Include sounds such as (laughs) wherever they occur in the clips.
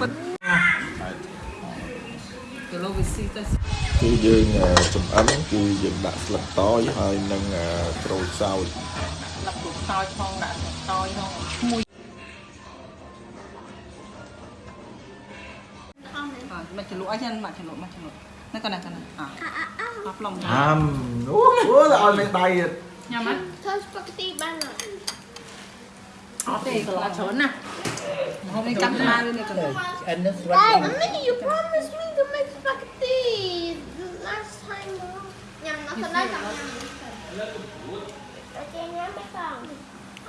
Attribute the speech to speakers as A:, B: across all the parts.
A: ពិតគីឡូវាស៊ីទៅ
B: គឺយើងអឺចំអិនគឺយើងដាក់ស្លឹកតយហើយនឹងអឺក្រូចសើច
A: លឹកតោចផងដាក់តោចផងឈ្មោះអត់មកចលក់អីចឹងមកចលក់មកចលក់នេះកណ្ណាកណ្ណាអ่ะអស់ប្លុំ
B: ហាមអូអូឲ្យលេងដៃទៀត
A: ញ៉ាំអត់
C: ធ្វើស្ប៉ាហ្គេទីបានអត់
A: អត់ទេកន្លះច្រើនណាហូ Hôm nay cắn ma lên này cầm. And
D: that's right.
C: Hey, you promised me to make spaghetti last time. Nhầm nó còn lại cầm nhầm. Ok nhá,
A: bắt đầu.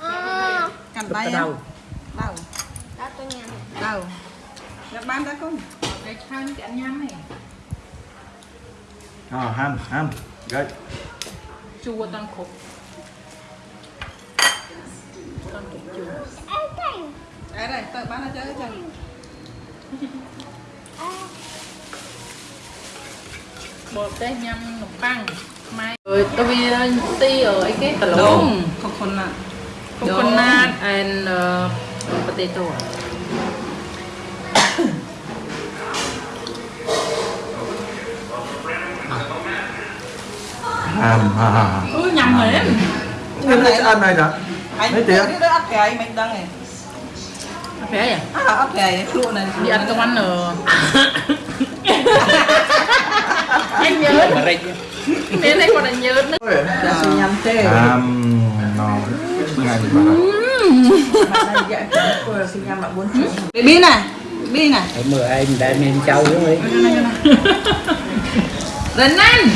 A: À.
D: Cầm
A: tay.
D: Đâu?
A: Đâu?
C: Đã tôi nhầm. Ban đã
A: không? Để thang cái ăn này. À, ham, ham. Rồi. Chua
C: toàn
E: khúc. Toàn khúc chua. Okay. Để đây, tự bán nó chơi chừng Bột đây nhâm nụm băng. Mai Rồi,
A: tôi
E: vì
A: tí
E: ở
A: cái cái tà lỗ Đúng, coconut.
E: Coconut and uh, potato.
B: Hàm hà Ừ, nhầm rồi Em
A: này ăn
B: này
A: nè.
B: Mấy tiếng
A: Anh biết ăn cái Mấy đăng này. Apé ya? Ah,
E: apé ya. Lu này. Đi
A: ăn công ăn ở. (laughs) Anh nhớ. Mẹ này còn
E: anh nhớ nữa. Đã suy nhắm tê. Um, nó ngay
D: mà.
A: Baby này, baby này.
D: Hãy mời anh đã nên cháu đúng không?
A: Đến anh.